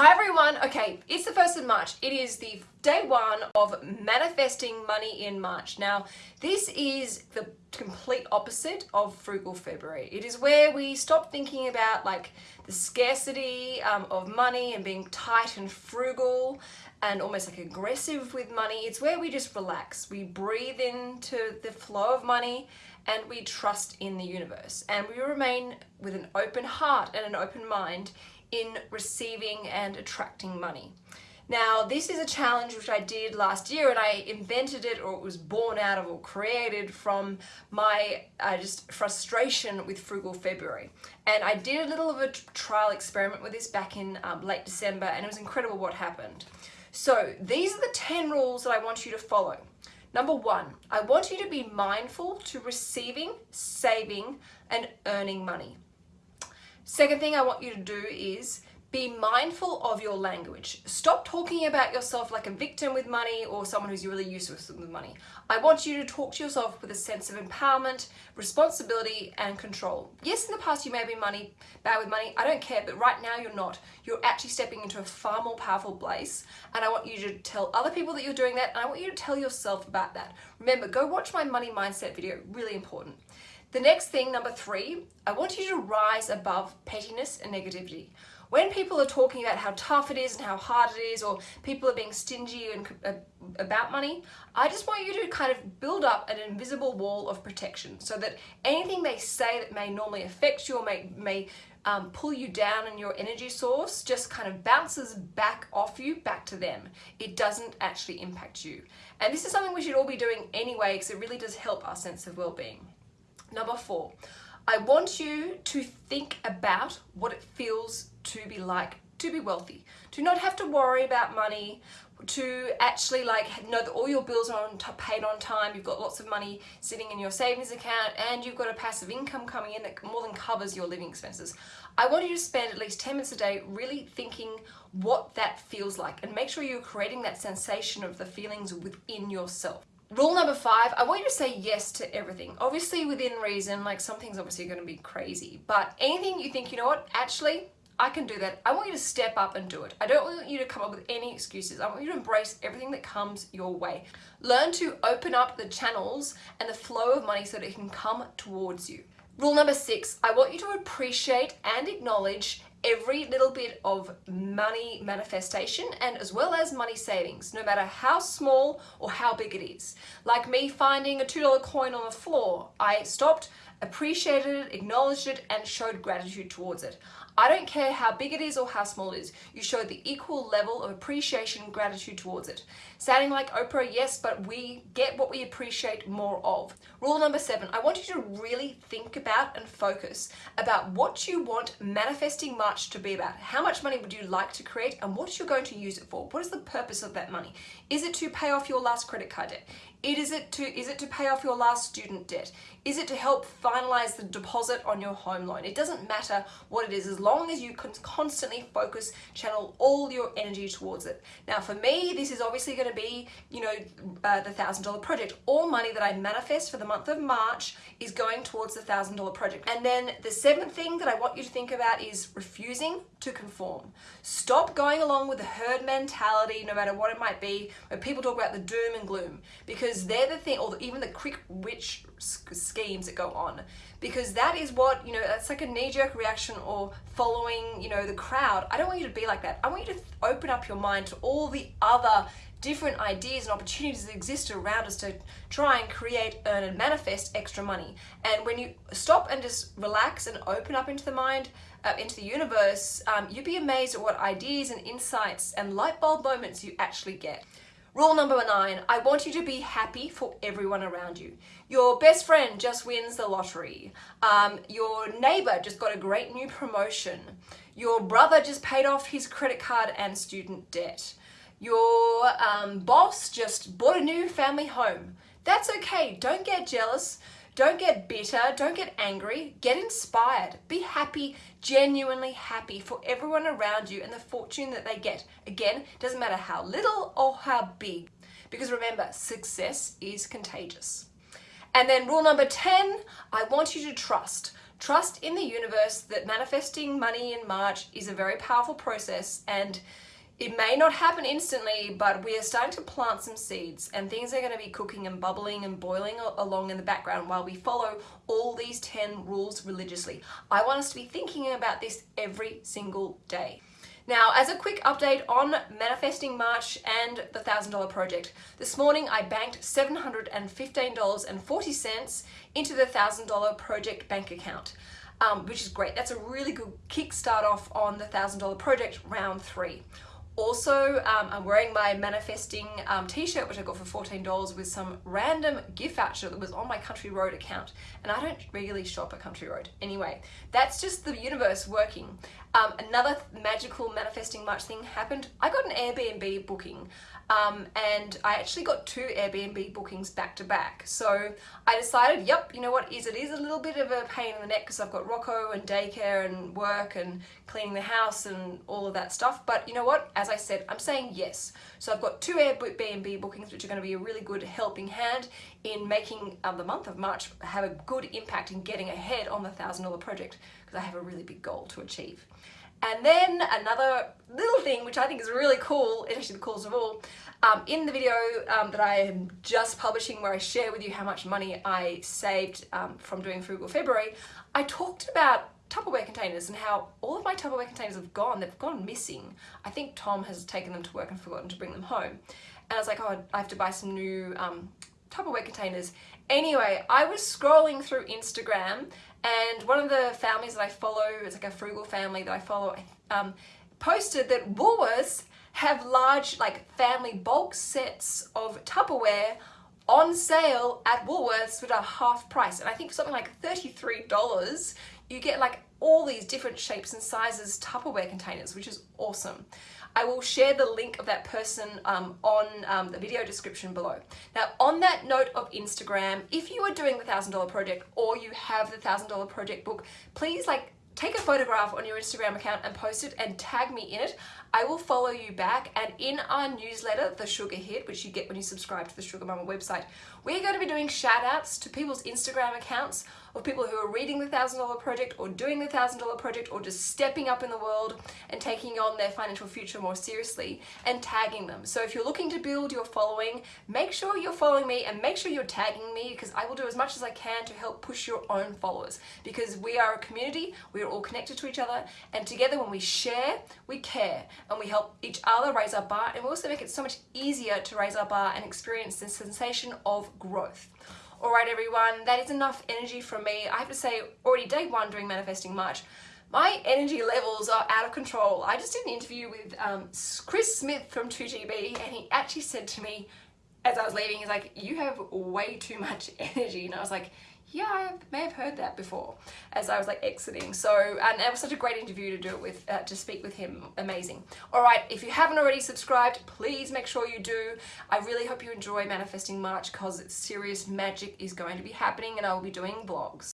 Hi everyone, okay, it's the 1st of March. It is the day one of manifesting money in March. Now, this is the complete opposite of frugal February. It is where we stop thinking about like the scarcity um, of money and being tight and frugal and almost like aggressive with money. It's where we just relax. We breathe into the flow of money and we trust in the universe and we remain with an open heart and an open mind in receiving and attracting money. Now, this is a challenge which I did last year and I invented it or it was born out of or created from my uh, just frustration with Frugal February. And I did a little of a trial experiment with this back in um, late December and it was incredible what happened. So these are the 10 rules that I want you to follow. Number one, I want you to be mindful to receiving, saving, and earning money. Second thing I want you to do is be mindful of your language. Stop talking about yourself like a victim with money or someone who's really useless with money. I want you to talk to yourself with a sense of empowerment, responsibility, and control. Yes, in the past you may have been money, bad with money, I don't care, but right now you're not. You're actually stepping into a far more powerful place, and I want you to tell other people that you're doing that, and I want you to tell yourself about that. Remember, go watch my money mindset video, really important. The next thing, number three, I want you to rise above pettiness and negativity. When people are talking about how tough it is and how hard it is, or people are being stingy and uh, about money, I just want you to kind of build up an invisible wall of protection so that anything they say that may normally affect you or may, may um, pull you down in your energy source just kind of bounces back off you, back to them. It doesn't actually impact you. And this is something we should all be doing anyway because it really does help our sense of well-being. Number four, I want you to think about what it feels to be like to be wealthy, to not have to worry about money, to actually like know that all your bills are on paid on time, you've got lots of money sitting in your savings account and you've got a passive income coming in that more than covers your living expenses. I want you to spend at least 10 minutes a day really thinking what that feels like and make sure you're creating that sensation of the feelings within yourself. Rule number five, I want you to say yes to everything. Obviously within reason, like some things obviously going to be crazy, but anything you think, you know what, actually, I can do that. I want you to step up and do it. I don't want you to come up with any excuses. I want you to embrace everything that comes your way. Learn to open up the channels and the flow of money so that it can come towards you. Rule number six, I want you to appreciate and acknowledge every little bit of money manifestation and as well as money savings, no matter how small or how big it is. Like me finding a $2 coin on the floor, I stopped, appreciated it, acknowledged it, and showed gratitude towards it. I don't care how big it is or how small it is. You show the equal level of appreciation and gratitude towards it. Sounding like Oprah, yes, but we get what we appreciate more of. Rule number seven, I want you to really think about and focus about what you want manifesting March to be about. How much money would you like to create and what you're going to use it for? What is the purpose of that money? Is it to pay off your last credit card debt? It is it to is it to pay off your last student debt? Is it to help finalize the deposit on your home loan? It doesn't matter what it is as long as you can constantly focus, channel all your energy towards it. Now for me, this is obviously going to be, you know, uh, the thousand dollar project. All money that I manifest for the month of March is going towards the thousand dollar project. And then the seventh thing that I want you to think about is refusing to conform. Stop going along with the herd mentality, no matter what it might be, where people talk about the doom and gloom because because they're the thing, or even the quick witch schemes that go on, because that is what, you know, that's like a knee-jerk reaction or following, you know, the crowd. I don't want you to be like that. I want you to open up your mind to all the other different ideas and opportunities that exist around us to try and create, earn and manifest extra money. And when you stop and just relax and open up into the mind, uh, into the universe, um, you'd be amazed at what ideas and insights and light bulb moments you actually get. Rule number nine, I want you to be happy for everyone around you. Your best friend just wins the lottery. Um, your neighbor just got a great new promotion. Your brother just paid off his credit card and student debt. Your um, boss just bought a new family home. That's okay, don't get jealous. Don't get bitter, don't get angry, get inspired. Be happy, genuinely happy for everyone around you and the fortune that they get. Again, doesn't matter how little or how big. Because remember, success is contagious. And then rule number 10, I want you to trust. Trust in the universe that manifesting money in March is a very powerful process and it may not happen instantly, but we are starting to plant some seeds and things are going to be cooking and bubbling and boiling along in the background while we follow all these 10 rules religiously. I want us to be thinking about this every single day. Now, as a quick update on Manifesting March and the $1,000 project, this morning I banked $715.40 into the $1,000 project bank account. Um, which is great. That's a really good kickstart off on the $1,000 project round three. Also, um, I'm wearing my manifesting um, t-shirt, which I got for $14 with some random gift voucher that was on my Country Road account. And I don't regularly shop at Country Road. Anyway, that's just the universe working. Um, another magical manifesting much thing happened. I got an Airbnb booking um, and I actually got two Airbnb bookings back to back. So I decided, yep, you know what, is it is a little bit of a pain in the neck because I've got Rocco and daycare and work and cleaning the house and all of that stuff. But you know what, as I said, I'm saying yes. So I've got two Airbnb bookings which are going to be a really good helping hand in making um, the month of March have a good impact in getting ahead on the $1,000 project because I have a really big goal to achieve. And then another little thing, which I think is really cool, it's actually the coolest of all, um, in the video um, that I am just publishing where I share with you how much money I saved um, from doing Frugal February, I talked about Tupperware containers and how all of my Tupperware containers have gone, they've gone missing. I think Tom has taken them to work and forgotten to bring them home. And I was like, oh, I have to buy some new um, Tupperware containers. Anyway, I was scrolling through Instagram and one of the families that I follow, it's like a frugal family that I follow, um, posted that Woolworths have large like family bulk sets of Tupperware on sale at Woolworths with a half price. And I think for something like $33, you get like all these different shapes and sizes Tupperware containers, which is awesome. I will share the link of that person um, on um, the video description below. Now, on that note of Instagram, if you are doing the $1,000 project or you have the $1,000 project book, please like take a photograph on your Instagram account and post it and tag me in it. I will follow you back and in our newsletter, The Sugar Hit, which you get when you subscribe to the SugarMamma website, we're going to be doing shout outs to people's Instagram accounts of people who are reading the $1,000 project or doing the $1,000 project or just stepping up in the world and taking on their financial future more seriously and tagging them. So if you're looking to build your following, make sure you're following me and make sure you're tagging me because I will do as much as I can to help push your own followers because we are a community, we are all connected to each other and together when we share, we care and we help each other raise our bar and we also make it so much easier to raise our bar and experience the sensation of growth. Alright everyone, that is enough energy from me. I have to say, already day one during Manifesting March, my energy levels are out of control. I just did an interview with um, Chris Smith from 2GB and he actually said to me as I was leaving, he's like, you have way too much energy. And I was like, yeah, I may have heard that before as I was like exiting. So, and it was such a great interview to do it with, uh, to speak with him. Amazing. All right, if you haven't already subscribed, please make sure you do. I really hope you enjoy Manifesting March because serious magic is going to be happening and I will be doing vlogs.